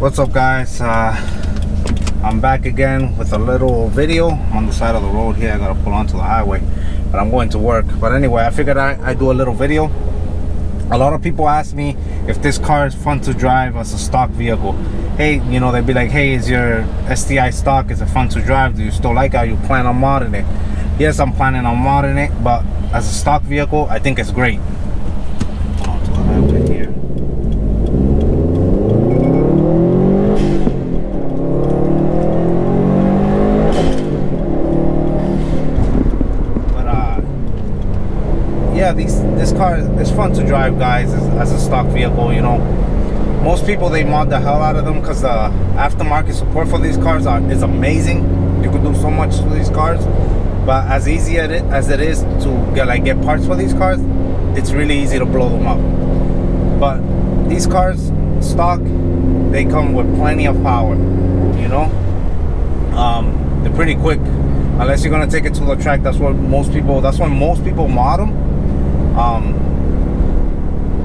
what's up guys? Uh, i'm back again with a little video. I'm on the side of the road here. I gotta pull onto the highway but i'm going to work. But anyway i figured i i do a little video. A lot of people ask me if this car is fun to drive as a stock vehicle. Hey you know they'd be like hey is your sti stock is it fun to drive? Do you still like it? You plan on modding it? Yes i'm planning on modding it but as a stock vehicle i think it's great yeah these this car is fun to drive guys as, as, a stock vehicle you know. Most people they mod the hell out of them because the aftermarket support for these cars are, is amazing. You can do so much with these cars. But as easy as it is to get like get parts for these cars it's really easy to blow them up. But these cars stock they come with plenty of power you know? Um, they're pretty quick. Unless you're gonna take it to the track that's what most people that's when most people mod them um,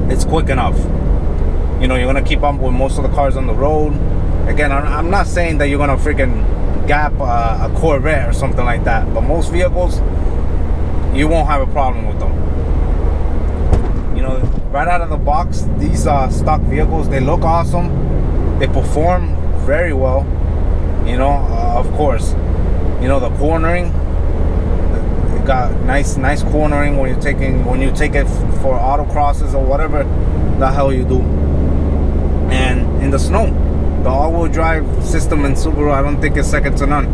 it's quick enough. You know, you're gonna keep up with most of the cars on the road. Again, I'm not saying that you're gonna freaking gap uh, a Corvette or something like that, but most vehicles, you won't have a problem with them. You know, right out of the box, these uh, stock vehicles, they look awesome. They perform very well. You know, uh, of course, you know, the cornering, got nice nice cornering when you're taking when you take it for autocrosses or whatever the hell you do. And in the snow the all-wheel drive system in Subaru I don't think it's second to none.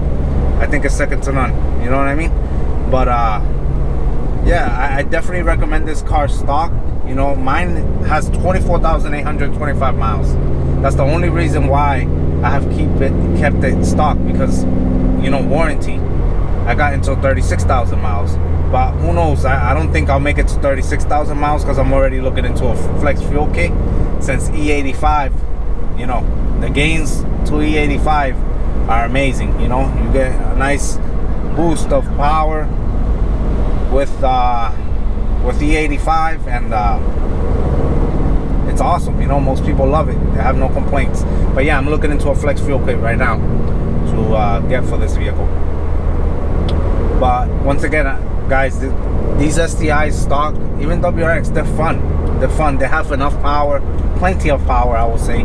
I think it's second to none. You know what I mean? But uh yeah I, I definitely recommend this car stock you know mine has 24,825 miles. That's the only reason why I have keep it kept it stock because you know warranty I got until 36,000 miles. But who knows? I, I, don't think I'll make it to 36,000 miles because I'm already looking into a flex fuel kit since E85. You know, the gains to E85 are amazing. You know, you get a nice boost of power with uh, with E85 and uh, it's awesome. You know, most people love it. They have no complaints. But yeah, I'm looking into a flex fuel kit right now to uh, get for this vehicle but once again uh, guys these STIs stock even WRX they're fun. They're fun. They have enough power plenty of power I will say.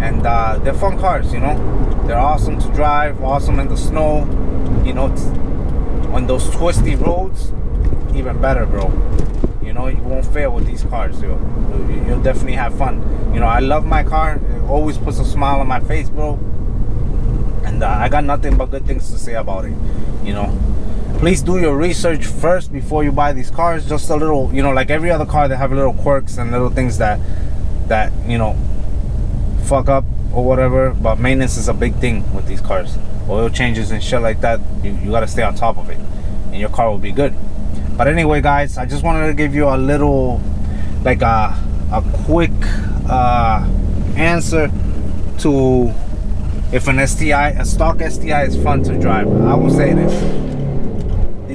And uh, they're fun cars you know? They're awesome to drive awesome in the snow you know on those twisty roads even better bro. You know you won't fail with these cars you'll, you'll definitely have fun. You know I love my car. It always puts a smile on my face bro. And uh, I got nothing but good things to say about it you know please do your research first before you buy these cars. Just a little you know like every other car they have little quirks and little things that that you know fuck up or whatever but maintenance is a big thing with these cars. Oil changes and shit like that you, you got to stay on top of it and your car will be good. But anyway guys i just wanted to give you a little like a a quick uh answer to if an sti a stock sti is fun to drive. I will say this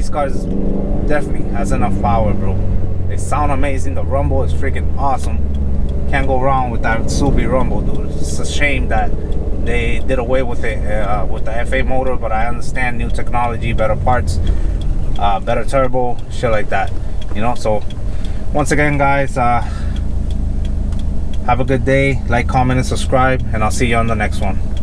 these cars definitely has enough power bro. They sound amazing. The rumble is freaking awesome. Can't go wrong with that Subi rumble dude. It's a shame that they did away with it uh, with the FA motor but I understand new technology better parts uh, better turbo shit like that you know? So once again guys uh, have a good day. Like comment and subscribe and I'll see you on the next one